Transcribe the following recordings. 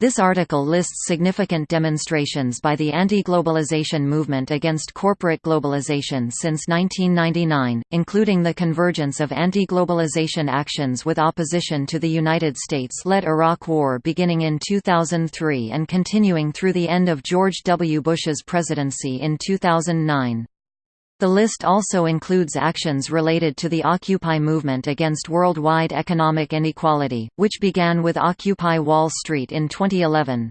This article lists significant demonstrations by the anti-globalization movement against corporate globalization since 1999, including the convergence of anti-globalization actions with opposition to the United States-led Iraq War beginning in 2003 and continuing through the end of George W. Bush's presidency in 2009. The list also includes actions related to the Occupy movement against worldwide economic inequality, which began with Occupy Wall Street in 2011.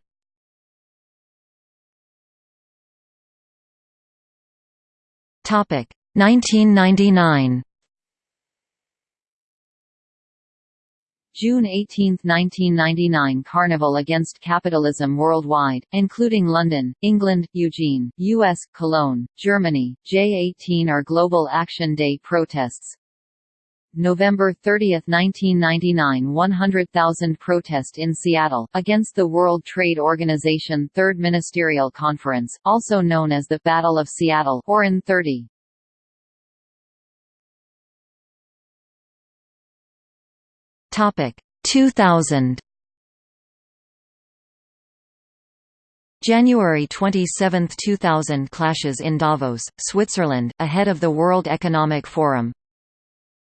Topic 1999 June 18, 1999 Carnival Against Capitalism Worldwide, including London, England, Eugene, US, Cologne, Germany, J18 are Global Action Day protests. November 30, 1999 100,000 protest in Seattle, against the World Trade Organization Third Ministerial Conference, also known as the Battle of Seattle or N30. Topic 2000 January 27, 2000 Clashes in Davos, Switzerland, ahead of the World Economic Forum.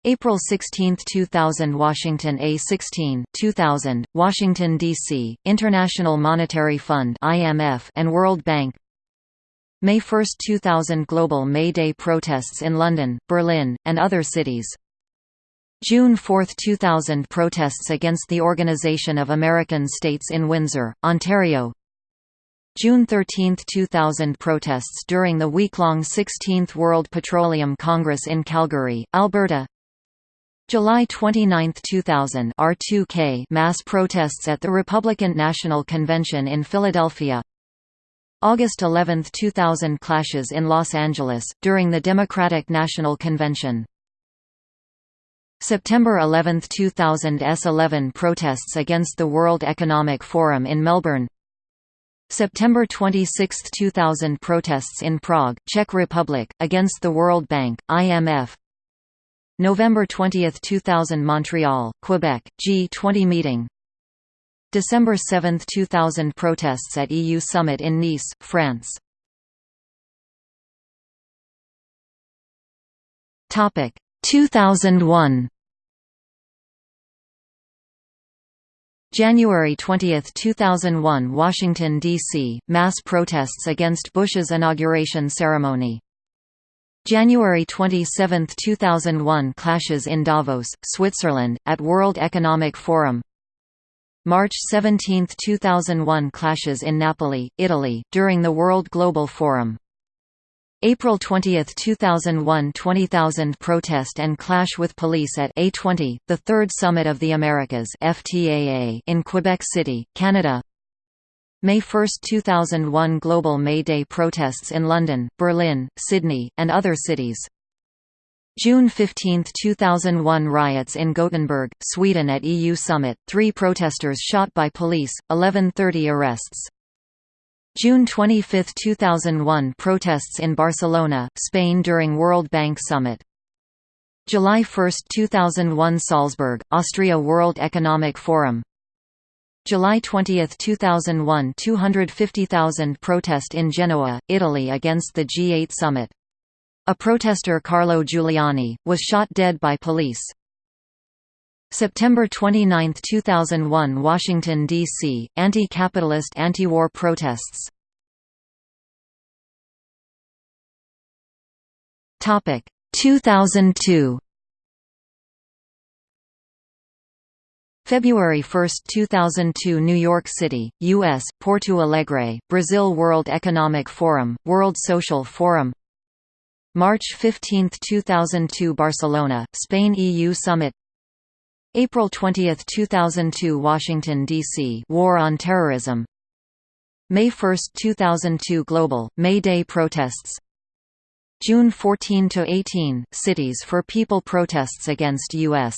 April 16, 2000 Washington A16 2000, Washington, D.C., International Monetary Fund IMF and World Bank. May 1, 2000 Global May Day protests in London, Berlin, and other cities June 4, 2000 protests against the Organization of American States in Windsor, Ontario. June 13, 2000 protests during the week-long 16th World Petroleum Congress in Calgary, Alberta. July 29, 2000 R2K mass protests at the Republican National Convention in Philadelphia. August 11, 2000 clashes in Los Angeles, during the Democratic National Convention September 11, 2000 S11 protests against the World Economic Forum in Melbourne. September 26, 2000 protests in Prague, Czech Republic, against the World Bank, IMF November 20, 2000 Montreal, Quebec, G20 meeting. December 7, 2000 protests at EU summit in Nice, France. Topic 2001 January 20, 2001 Washington, D.C., mass protests against Bush's inauguration ceremony. January 27, 2001 Clashes in Davos, Switzerland, at World Economic Forum March 17, 2001 Clashes in Napoli, Italy, during the World Global Forum April 20, 2001 20,000 protest and clash with police at A20, the third summit of the Americas FTAA in Quebec City, Canada. May 1, 2001 Global May Day protests in London, Berlin, Sydney, and other cities. June 15, 2001 Riots in Gothenburg, Sweden at EU Summit, three protesters shot by police, 1130 arrests June 25, 2001 Protests in Barcelona, Spain during World Bank Summit July 1, 2001 Salzburg, Austria World Economic Forum July 20, 2001 250,000 protest in Genoa, Italy against the G8 summit. A protester Carlo Giuliani, was shot dead by police. September 29, 2001 Washington, D.C., anti-capitalist anti-war protests Topic 2002 February 1, 2002 New York City, U.S., Porto Alegre, Brazil World Economic Forum, World Social Forum March 15, 2002 Barcelona, Spain EU Summit April 20, 2002 Washington, D.C. War on Terrorism May 1, 2002 Global, May Day protests June 14–18, Cities for People protests against U.S.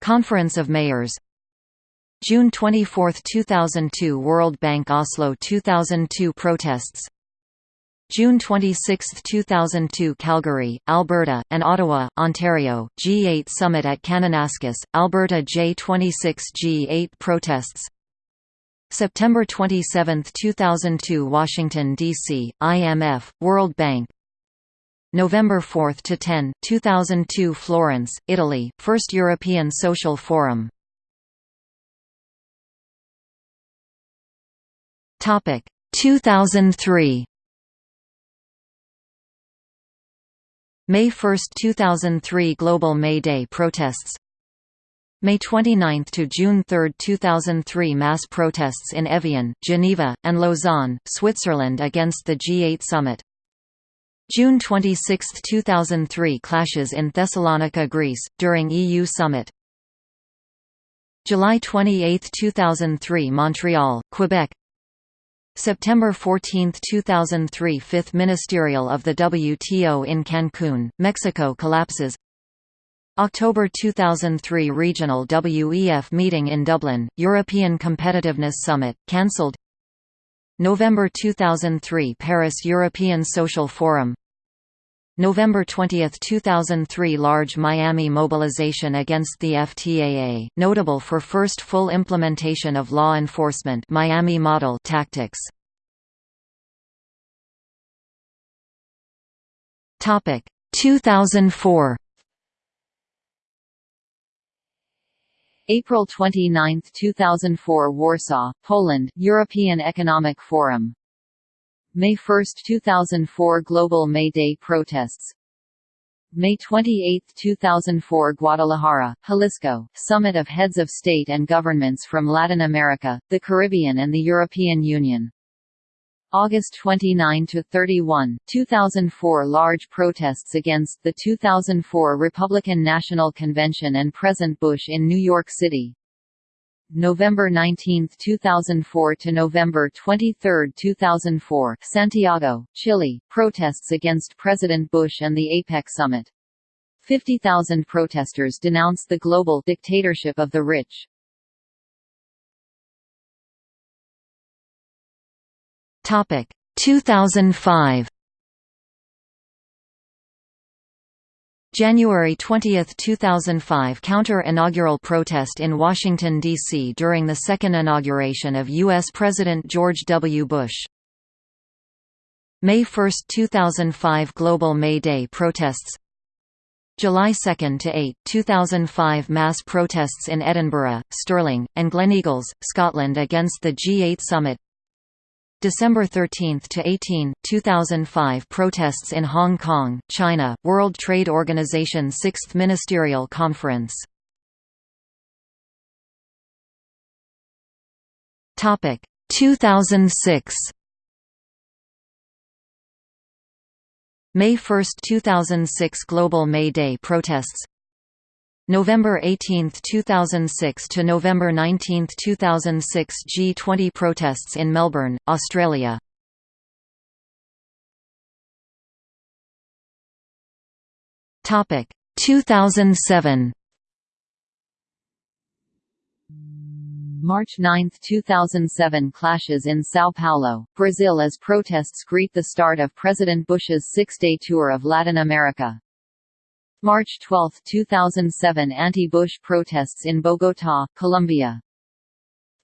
Conference of Mayors June 24, 2002 World Bank Oslo 2002 protests June 26, 2002 Calgary, Alberta, and Ottawa, Ontario, G8 Summit at Kananaskis, Alberta J26 G8 protests September 27, 2002 Washington, D.C., IMF, World Bank November 4 to 10, 2002 Florence, Italy, First European Social Forum. Topic 2003. May 1, 2003 Global May Day protests. May 29 to June 3, 2003 mass protests in Evian, Geneva, and Lausanne, Switzerland against the G8 summit. June 26, 2003 clashes in Thessalonica, Greece, during EU summit. July 28, 2003 Montreal, Quebec September 14, 2003 Fifth Ministerial of the WTO in Cancun, Mexico collapses. October 2003 Regional WEF meeting in Dublin, European Competitiveness Summit, cancelled. November 2003 Paris European Social Forum November 20, 2003 Large Miami mobilization against the FTAA, notable for first full implementation of law enforcement Miami model tactics. Topic 2004 April 29, 2004 Warsaw, Poland, European Economic Forum. May 1, 2004 Global May Day protests. May 28, 2004 Guadalajara, Jalisco, Summit of Heads of State and Governments from Latin America, the Caribbean and the European Union. August 29–31, 2004 Large protests against the 2004 Republican National Convention and President Bush in New York City. November 19, 2004 to November 23, 2004 Santiago, Chile, protests against President Bush and the APEC summit. 50,000 protesters denounce the global dictatorship of the rich. Topic 2005 January 20, 2005 Counter-inaugural protest in Washington, D.C. during the second inauguration of U.S. President George W. Bush. May 1, 2005 Global May Day protests July 2 to 8, 2005 mass protests in Edinburgh, Stirling, and Gleneagles, Scotland against the G8 summit December 13 to 18, 2005 protests in Hong Kong, China, World Trade Organization 6th Ministerial Conference. Topic 2006 May 1, 2006 Global May Day protests November 18, 2006 to November 19, 2006 G20 protests in Melbourne, Australia. Topic 2007 March 9, 2007 clashes in São Paulo, Brazil as protests greet the start of President Bush's six-day tour of Latin America. March 12, 2007 Anti-Bush protests in Bogotá, Colombia.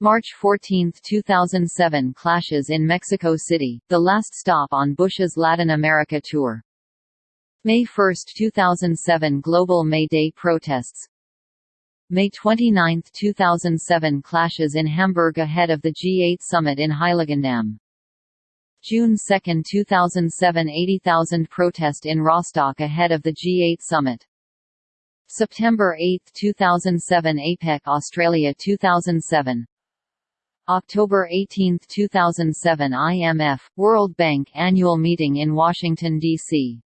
March 14, 2007 Clashes in Mexico City, the last stop on Bush's Latin America tour. May 1, 2007 Global May Day protests May 29, 2007 Clashes in Hamburg ahead of the G8 summit in Heiligendamm June 2, 2007 80,000 protest in Rostock ahead of the G8 summit. September 8, 2007 APEC Australia 2007 October 18, 2007 IMF, World Bank annual meeting in Washington, D.C.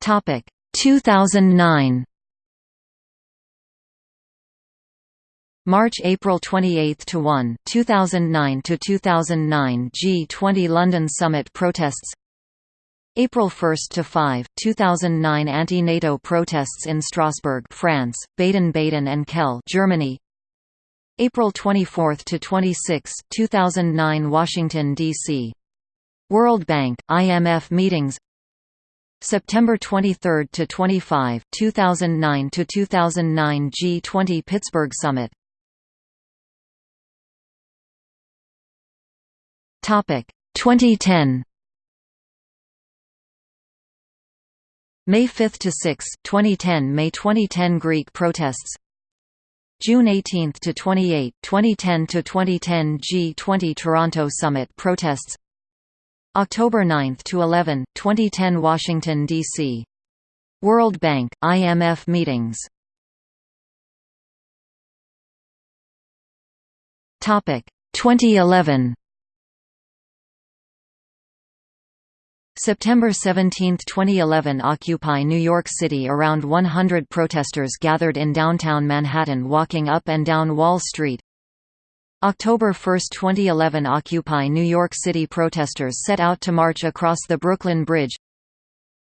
Topic 2009 March–April 28 to 1, 2009 to 2009 G20 London Summit protests. April 1 to 5, 2009 anti-NATO protests in Strasbourg, France, Baden-Baden and Kehl, Germany. April 24 to 26, 2009 Washington D.C. World Bank, IMF meetings. September 23 to 25, 2009 to 2009 G20 Pittsburgh Summit. Topic 2010. May 5 to 6, 2010 May 2010 Greek protests June 18 to 28, 2010 to 2010 G20 Toronto Summit protests October 9 to 11, 2010 Washington D.C. World Bank IMF meetings Topic 2011 September 17, 2011 Occupy New York City Around 100 protesters gathered in downtown Manhattan walking up and down Wall Street. October 1, 2011 Occupy New York City protesters set out to march across the Brooklyn Bridge.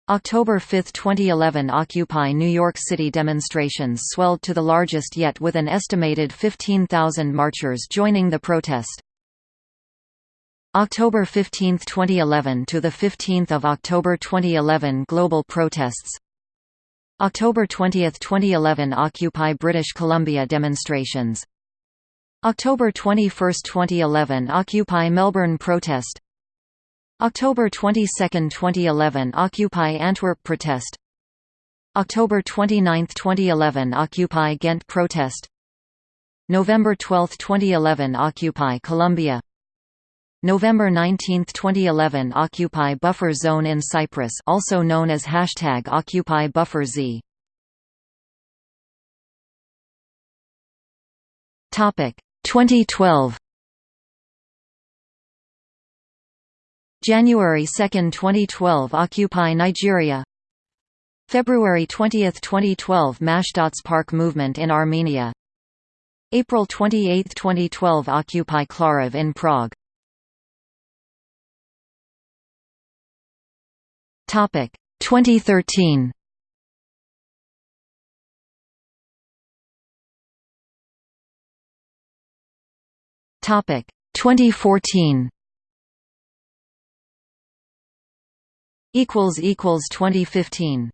October 5, 2011 Occupy New York City demonstrations swelled to the largest yet with an estimated 15,000 marchers joining the protest. October 15, 2011 to the 15th of October 2011 global protests. October 20, 2011 Occupy British Columbia demonstrations. October 21, 2011 Occupy Melbourne protest. October 22, 2011 Occupy Antwerp protest. October 29, 2011 Occupy Ghent protest. November 12, 2011 Occupy Columbia November 19, 2011 Occupy Buffer Zone in Cyprus also known as hashtag Occupy Buffer Z. Topic 2012 January 2, 2012 Occupy Nigeria. February 20, 2012 Mashtots Park movement in Armenia. April 28, 2012 Occupy Klarov in Prague Topic 2013. Topic 2014. Equals equals 2015.